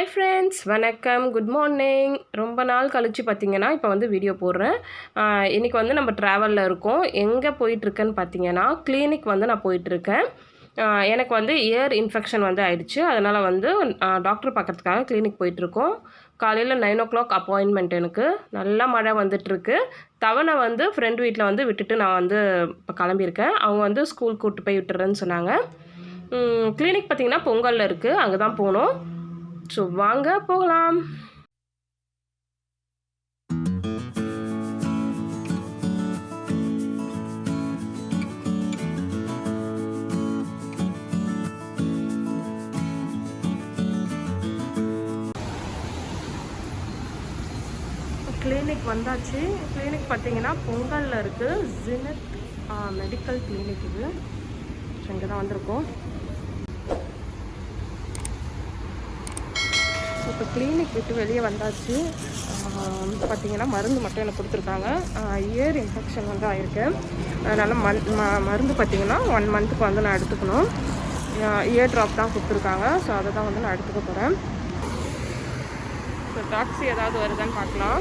Hi friends வணக்கம். Good morning ரொம்ப நாள் கழித்து பார்த்தீங்கன்னா இப்போ வந்து வீடியோ போடுறேன். இன்றைக்கி வந்து நம்ம ட்ராவலில் இருக்கோம். எங்கே போயிட்டுருக்கேன்னு பார்த்தீங்கன்னா கிளினிக் வந்து நான் போயிட்டுருக்கேன் எனக்கு வந்து இயர் இன்ஃபெக்ஷன் வந்து ஆயிடுச்சு. அதனால் வந்து டாக்டர் பார்க்கறதுக்காக கிளினிக் போயிட்டுருக்கோம் காலையில் நைன் ஓ கிளாக் அப்பாயின்மெண்ட் எனக்கு. நல்லா மழை வந்துட்டுருக்கு தவணை வந்து ஃப்ரெண்ட் வீட்டில் வந்து விட்டுட்டு நான் வந்து இப்போ கிளம்பியிருக்கேன். அவங்க வந்து ஸ்கூல் கூப்பிட்டு போய் விட்டுறேன்னு சொன்னாங்க. கிளினிக் பார்த்தீங்கன்னா பொங்கலில் இருக்குது அங்கே தான் போகணும் ஸோ வாங்க போகலாம். கிளினிக் வந்தாச்சு. கிளினிக் பார்த்தீங்கன்னா பொங்கலில் இருக்குது ஜினத் மெடிக்கல் கிளினிக் இது. இங்கே தான் வந்திருக்கோம். இப்போ கிளினிக் விட்டு வெளியே வந்தாச்சு. பார்த்திங்கன்னா மருந்து மட்டும் எனக்கு கொடுத்துருக்காங்க. இயர் இன்ஃபெக்ஷன் வந்து ஆயிருக்கு. அதனால் மண் ம மருந்து பார்த்திங்கன்னா ஒன் மந்த்துக்கு வந்து நான் எடுத்துக்கணும். இயர் ட்ராப் தான் கொடுத்துருக்காங்க. ஸோ அதை தான் வந்து நான் எடுத்துக்க போகிறேன் ஸோ டாக்ஸி ஏதாவது வருதான்னு பார்க்கலாம்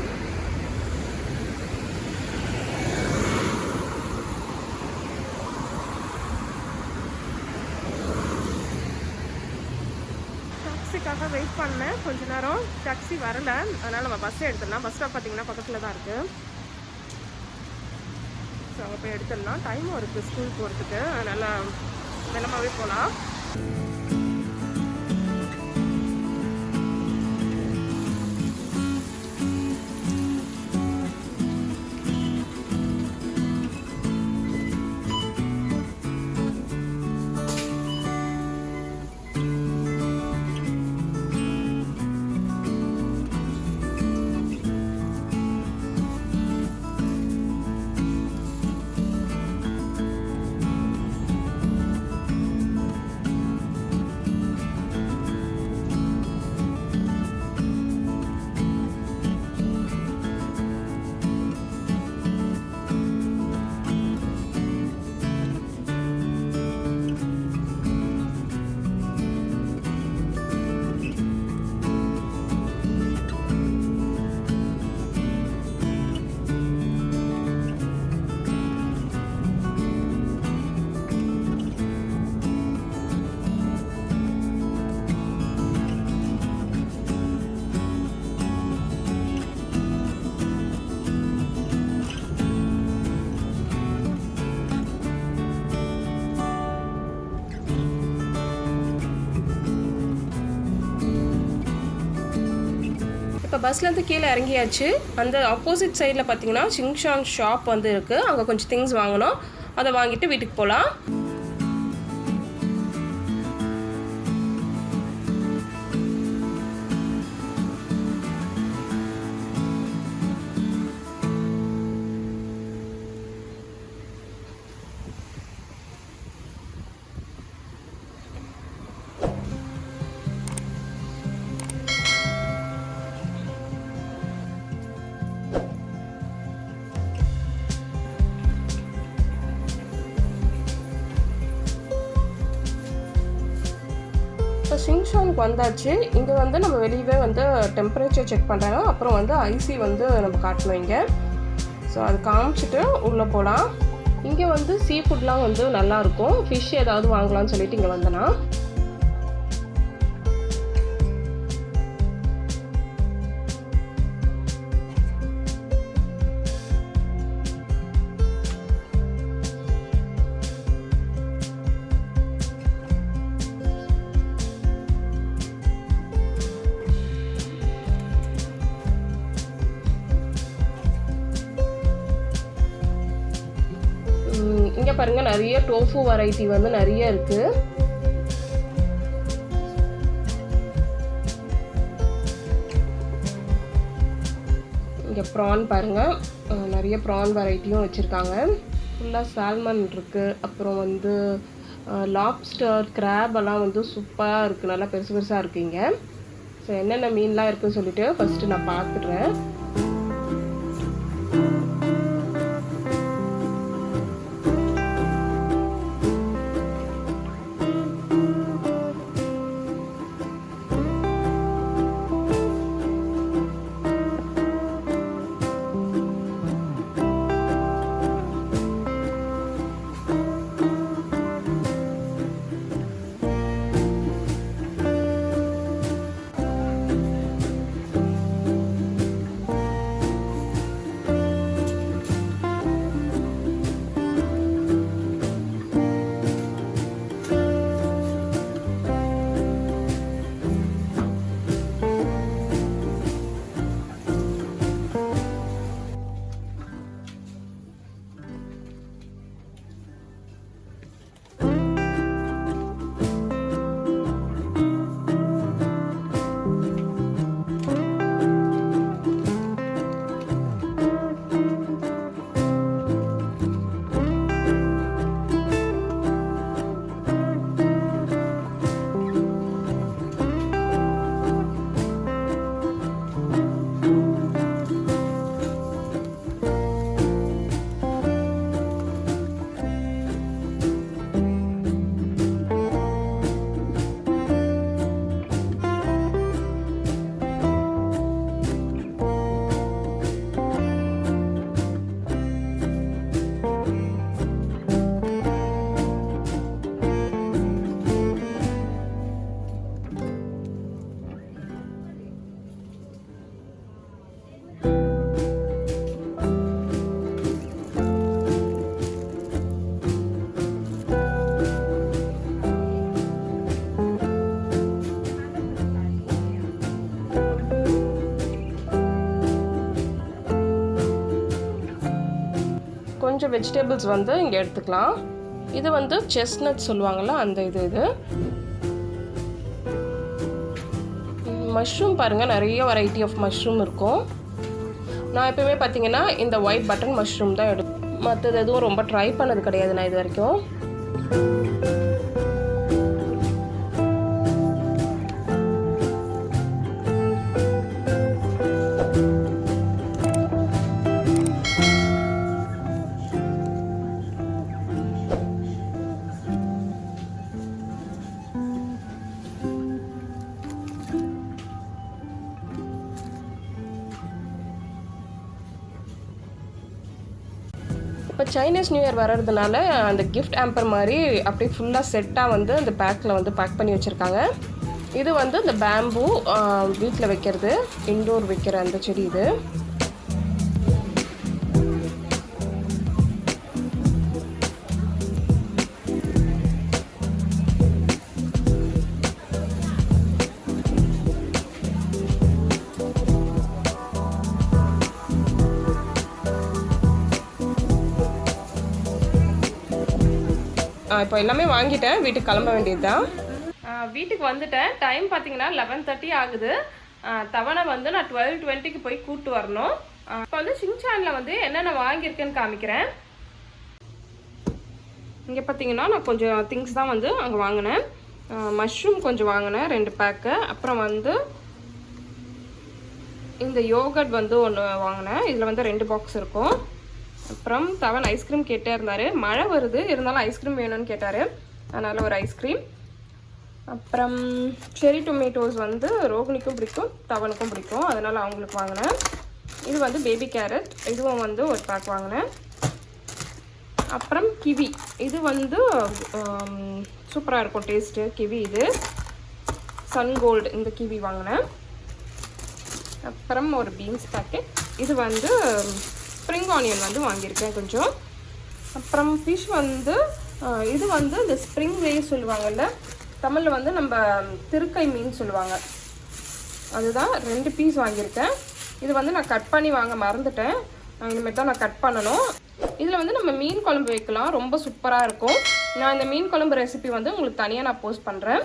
பஸ்ஸுக்காக வெயிட் பண்ணேன். கொஞ்ச நேரம் டாக்ஸி வரல. அதனால் நம்ம பஸ்ஸே எடுத்துடலாம். பஸ் ஸ்டாப் பார்த்தீங்கன்னா பக்கத்தில் தான் இருக்குது ஸோ அங்கே போய் எடுத்துடலாம் டைமும் இருக்குது ஸ்கூல் போகிறதுக்கு அதனால் தினமாவே போகலாம் இப்போ பஸ்லேருந்து கீழே இறங்கியாச்சு. அந்த ஆப்போசிட் சைடில் பார்த்தீங்கன்னா சிங்ஷான் ஷாப் வந்து இருக்குது அங்கே கொஞ்சம் திங்ஸ் வாங்கணும். அதை வாங்கிட்டு வீட்டுக்கு போகலாம் இப்போ சிங்ஷானுக்கு வந்தாச்சு. இங்கே வந்து நம்ம வெளியவே வந்து டெம்பரேச்சர் செக் பண்ணுறாங்க அப்புறம் வந்து ஐசி வந்து நம்ம காட்டணும் இங்கே. ஸோ அது காமிச்சிட்டு உள்ளே போகலாம் இங்கே வந்து சீ ஃபுட்லாம் வந்து நல்லாயிருக்கும் ஃபிஷ் ஏதாவது வாங்கலாம்னு சொல்லிட்டு இங்கே வந்தேன்னா இங்கே பாருங்க நிறைய டோஃபு வெரைட்டி வந்து நிறைய இருக்குது இங்கே ப்ரான் பாருங்கள் நிறைய ப்ரான் வெரைட்டியும் வச்சுருக்காங்க. ஃபுல்லாக சால்மன் இருக்குது அப்புறம் வந்து லாப்ஸ்டர் கிராப் எல்லாம் வந்து சூப்பராக இருக்குது நல்லா பெருசு பெருசாக இருக்குது இங்கே. ஸோ என்னென்ன மீன்லாம் இருக்குதுன்னு சொல்லிட்டு ஃபஸ்ட்டு நான் பார்த்துட்றேன். வெஜிடபிள்ஸ் வந்து இங்கே எடுத்துக்கலாம். இது வந்து செஸ்னட் சொல்லுவாங்கள்ல அந்த இது இது. மஷ்ரூம் பாருங்கள் நிறைய வெரைட்டி ஆஃப் மஷ்ரூம் இருக்கும். நான் எப்பவுமே பார்த்தீங்கன்னா இந்த ஒயிட் பட்டன் மஷ்ரூம் தான் எடு மற்றது எதுவும் ரொம்ப ட்ரை பண்ணது கிடையாது நான் இது வரைக்கும். சைனீஸ் நியூ இயர் வர்றதுனால அந்த கிஃப்ட் ஆம்பர் மாதிரி அப்படியே ஃபுல்லாக செட்டாக வந்து அந்த பேக்கில் வந்து பேக் பண்ணி வச்சுருக்காங்க. இது வந்து இந்த பேம்பு வீட்டில் வைக்கிறது இன்டோர் வைக்கிற அந்த செடி இது. நான் இப்போ எல்லாமே வாங்கிட்டேன். வீட்டுக்கு கிளம்ப வேண்டியது தான் வீட்டுக்கு வந்துட்டேன். டைம் பார்த்தீங்கன்னா லெவன் தேர்ட்டி ஆகுது. தவணை வந்து நான் டுவெல் டுவெண்ட்டிக்கு போய் கூப்பிட்டு வரணும். இப்போ வந்து சிங்சானில் வந்து என்னென்ன வாங்கியிருக்கேன்னு காமிக்கிறேன். இங்கே பார்த்தீங்கன்னா நான் கொஞ்சம் திங்ஸ் தான் வந்து அங்கே வாங்கினேன். மஷ்ரூம் கொஞ்சம் வாங்கினேன் ரெண்டு பேக்கு அப்புறம் வந்து இந்த யோகட் வந்து ஒன்று வாங்கினேன். இதில் வந்து ரெண்டு பாக்ஸ் இருக்கும். அப்புறம் தவன் ஐஸ்கிரீம் கேட்டே இருந்தார். மழை வருது. இருந்தாலும் ஐஸ்கிரீம் வேணும்னு கேட்டார். அதனால் ஒரு ஐஸ்கிரீம் அப்புறம் செரி டொமேட்டோஸ் வந்து ரோகிணிக்கும் பிடிக்கும் தவனுக்கும் பிடிக்கும். அதனால் அவங்களுக்கு வாங்கினேன். இது வந்து பேபி கேரட் இதுவும் வந்து ஒரு பேக் வாங்கினேன். அப்புறம் கிவி இது வந்து சூப்பராக இருக்கும் டேஸ்ட்டு கிவி இது. சன் கோல்டு இந்த கிவி வாங்கினேன். அப்புறம் ஒரு பீன்ஸ் பேக்கெட் இது வந்து ஸ்ப்ரிங் ஆனியன் வந்து வாங்கியிருக்கேன் கொஞ்சம். அப்புறம் ஃபிஷ் வந்து இது வந்து இந்த ஸ்ப்ரிங் வே சொல்லுவாங்கல்ல தமிழில் வந்து நம்ம திருக்கை மீன் சொல்லுவாங்க. அதுதான் ரெண்டு பீஸ் வாங்கியிருக்கேன். இது வந்து நான் கட் பண்ணி வாங்க மறந்துட்டேன். இனிமேல் தான் நான் கட் பண்ணணும். இதில் வந்து நம்ம மீன் குழம்பு வைக்கலாம். ரொம்ப சூப்பராக இருக்கும். நான் இந்த மீன் குழம்பு ரெசிபி வந்து உங்களுக்கு தனியாக நான் போஸ்ட் பண்ணுறேன்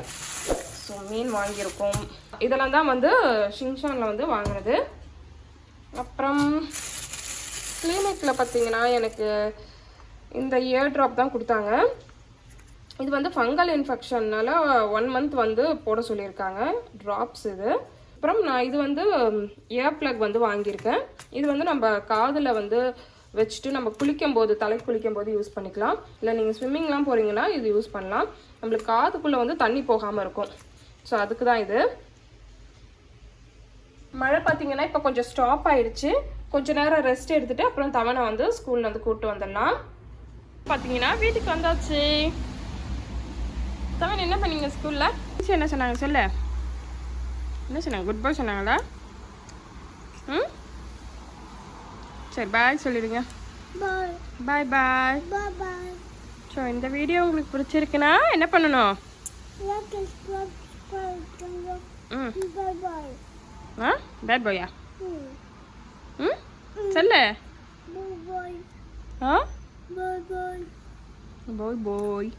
ஸோ மீன் வாங்கியிருக்கோம். இதெல்லாம் தான் வந்து ஷின்ஷானில் வந்து வாங்கினது. அப்புறம் கிளினிக்கில் பார்த்தீங்கன்னா எனக்கு இந்த இயர் ட்ராப் தான் கொடுத்தாங்க. இது வந்து ஃபங்கல் இன்ஃபெக்ஷன்னால் ஒன் மந்த் வந்து போட சொல்லியிருக்காங்க. ட்ராப்ஸ் இது. அப்புறம் நான் இது வந்து இயர் ப்ளக் வந்து வாங்கியிருக்கேன். இது வந்து நம்ம காதில் வந்து வச்சுட்டு நம்ம குளிக்கும் போது தலை குளிக்கும் போது யூஸ் பண்ணிக்கலாம். இல்லை நீங்கள் ஸ்விம்மிங்லாம் போகிறீங்கன்னா இது யூஸ் பண்ணலாம். நம்மளுக்கு காதுக்குள்ளே வந்து தண்ணி போகாமல் இருக்கும். ஸோ அதுக்கு தான் இது. மழை பார்த்தீங்கன்னா இப்போ கொஞ்சம் ஸ்டாப் ஆயிடுச்சு. கொஞ்ச நேரம் ரெஸ்ட் எடுத்துட்டு அப்புறம் தவணை வந்து ஸ்கூல்ல வந்து கூப்பிட்டு வந்துடலாம். பார்த்தீங்கன்னா வீட்டுக்கு வந்தாச்சு. தவணை என்ன பண்ணீங்க ஸ்கூல்ல என்ன சொன்னாங்க சொல்ல? என்ன சொன்னாங்க? குட் பாய் சொன்னாங்களா? ம்? சரி பாய் சொல்லிடுங்க. Bye bye bye. ஸோ இந்த வீடியோ உங்களுக்கு பிடிச்சிருக்குன்னா என்ன பண்ணணும்? ம். பேட் பாயா. ம்? Sale. Boy boy. Huh? Boy boy. Boy boy.